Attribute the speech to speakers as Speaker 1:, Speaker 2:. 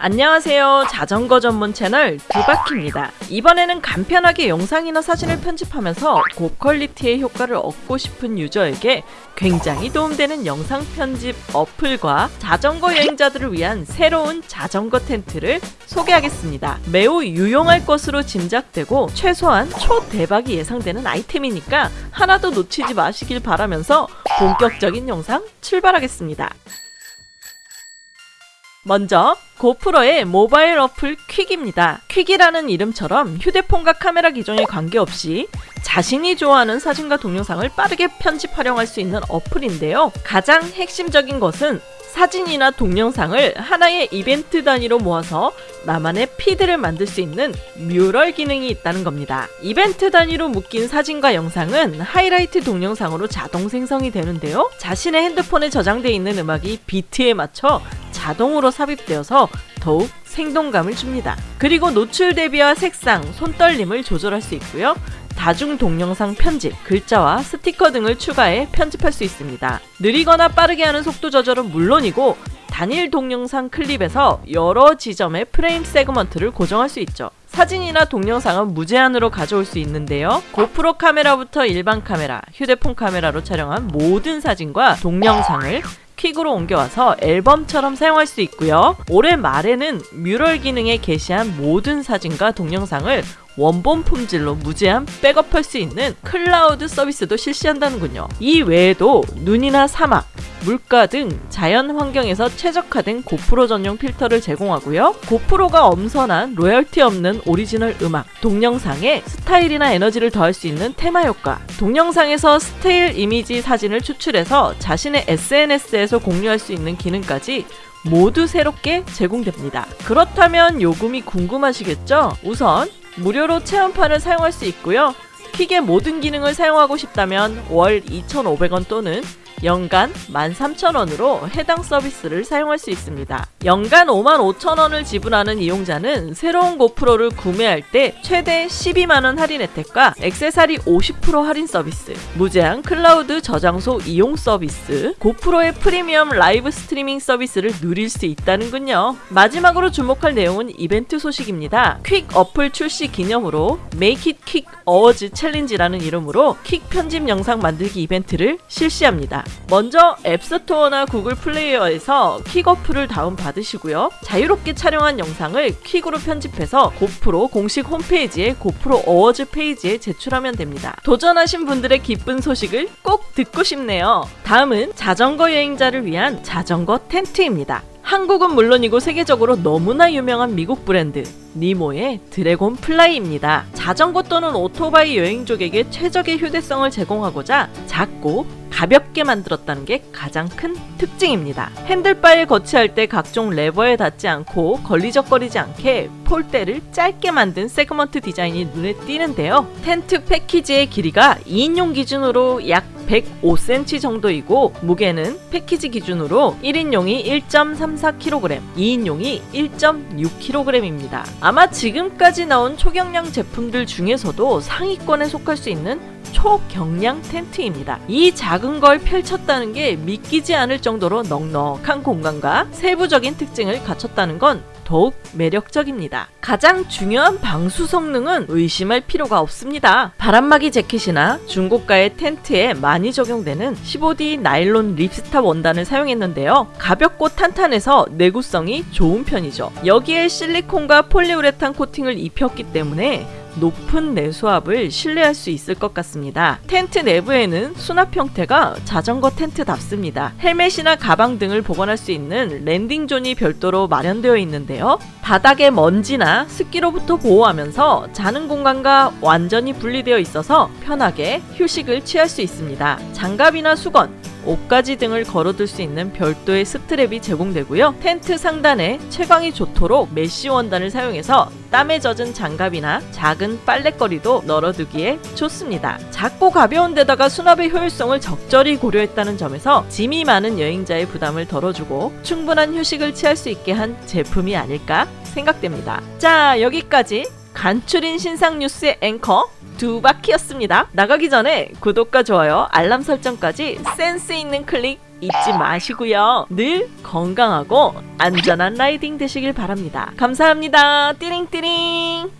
Speaker 1: 안녕하세요. 자전거 전문 채널 두바키입니다. 이번에는 간편하게 영상이나 사진을 편집하면서 고퀄리티의 효과를 얻고 싶은 유저에게 굉장히 도움되는 영상 편집 어플과 자전거 여행자들을 위한 새로운 자전거 텐트를 소개하겠습니다. 매우 유용할 것으로 짐작되고 최소한 초대박이 예상되는 아이템이니까 하나도 놓치지 마시길 바라면서 본격적인 영상 출발하겠습니다 먼저 고프로의 모바일 어플 퀵입니다. 퀵이라는 이름처럼 휴대폰과 카메라 기종에 관계없이 자신이 좋아하는 사진과 동영상을 빠르게 편집 활용할 수 있는 어플인데요. 가장 핵심적인 것은 사진이나 동영상을 하나의 이벤트 단위로 모아서 나만의 피드를 만들 수 있는 뮤럴 기능이 있다는 겁니다. 이벤트 단위로 묶인 사진과 영상은 하이라이트 동영상으로 자동 생성이 되는데요. 자신의 핸드폰에 저장되어 있는 음악이 비트에 맞춰 자동으로 삽입되어서 더욱 생동감을 줍니다. 그리고 노출 대비와 색상, 손떨림을 조절할 수 있고요. 다중 동영상 편집, 글자와 스티커 등을 추가해 편집할 수 있습니다. 느리거나 빠르게 하는 속도 조절은 물론이고 단일 동영상 클립에서 여러 지점의 프레임 세그먼트를 고정할 수 있죠. 사진이나 동영상은 무제한으로 가져올 수 있는데요. 고프로 카메라부터 일반 카메라, 휴대폰 카메라로 촬영한 모든 사진과 동영상을 퀵으로 옮겨와서 앨범처럼 사용할 수 있고요. 올해 말에는 Mural 기능에 게시한 모든 사진과 동영상을 원본 품질로 무제한 백업할 수 있는 클라우드 서비스도 실시한다는군요. 이 외에도 눈이나 사막, 물가 등 자연 환경에서 최적화된 고프로 전용 필터를 제공하고요. 고프로가 엄선한 로열티 없는 오리지널 음악, 동영상에 스타일이나 에너지를 더할 수 있는 테마 효과, 동영상에서 still 이미지 사진을 추출해서 자신의 SNS에서 공유할 수 있는 기능까지 모두 새롭게 제공됩니다. 그렇다면 요금이 궁금하시겠죠? 우선 무료로 체험판을 사용할 수 있고요. 퀵의 모든 기능을 사용하고 싶다면 월 2,500원 또는 연간 13,000원으로 해당 서비스를 사용할 수 있습니다. 연간 55,000원을 지불하는 이용자는 새로운 고프로를 구매할 때 최대 12만원 할인 혜택과 액세서리 50% 할인 서비스, 무제한 클라우드 저장소 이용 서비스, 고프로의 프리미엄 라이브 스트리밍 서비스를 누릴 수 있다는군요. 마지막으로 주목할 내용은 이벤트 소식입니다. 퀵 어플 출시 기념으로 Make It Quik Awards 챌린지라는 이름으로 퀵 편집 영상 만들기 이벤트를 실시합니다. 먼저 앱스토어나 구글 플레이에서 퀵 어플을 다운받으시고요. 자유롭게 촬영한 영상을 퀵으로 편집해서 고프로 공식 홈페이지에 고프로 어워즈 페이지에 제출하면 됩니다. 도전하신 분들의 기쁜 소식을 꼭 듣고 싶네요. 다음은 자전거 여행자를 위한 자전거 텐트입니다. 한국은 물론이고 세계적으로 너무나 유명한 미국 브랜드 니모의 드래곤 플라이입니다. 자전거 또는 오토바이 여행족에게 최적의 휴대성을 제공하고자 작고 가볍게 만들었다는 게 가장 큰 특징입니다. 핸들바에 거치할 때 각종 레버에 닿지 않고 걸리적거리지 않게 폴대를 짧게 만든 세그먼트 디자인이 눈에 띄는데요. 텐트 패키지의 길이가 2인용 기준으로 약 105cm 정도이고 무게는 패키지 기준으로 1인용이 1.34kg, 2인용이 1.6kg입니다. 아마 지금까지 나온 초경량 제품들 중에서도 상위권에 속할 수 있는 초경량 텐트입니다. 이 작은 걸 펼쳤다는 게 믿기지 않을 정도로 넉넉한 공간과 세부적인 특징을 갖췄다는 건 더욱 매력적입니다. 가장 중요한 방수 성능은 의심할 필요가 없습니다. 바람막이 재킷이나 중고가의 텐트에 많이 적용되는 15D 나일론 ripstop 원단을 사용했는데요. 가볍고 탄탄해서 내구성이 좋은 편이죠. 여기에 실리콘과 폴리우레탄 코팅을 입혔기 때문에 높은 내수압을 신뢰할 수 있을 것 같습니다. 텐트 내부에는 수납 형태가 자전거 텐트답습니다. 헬멧이나 가방 등을 보관할 수 있는 landing zone이 별도로 마련되어 있는데요. 바닥에 먼지나 습기로부터 보호하면서 자는 공간과 완전히 분리되어 있어서 편하게 휴식을 취할 수 있습니다. 장갑이나 수건, 옷가지 등을 걸어둘 수 있는 별도의 strap이 제공되고요. 텐트 상단에 채광이 좋도록 메쉬 원단을 사용해서 땀에 젖은 장갑이나 작은 빨랫거리도 널어두기에 좋습니다. 작고 가벼운 데다가 수납의 효율성을 적절히 고려했다는 점에서 짐이 많은 여행자의 부담을 덜어주고 충분한 휴식을 취할 수 있게 한 제품이 아닐까 생각됩니다. 자 여기까지 간추린 신상 뉴스의 앵커 두 바퀴였습니다. 나가기 전에 구독과 좋아요, 알람 설정까지 센스 있는 클릭 잊지 마시고요. 늘 건강하고 안전한 라이딩 되시길 바랍니다. 감사합니다. 띠링띠링.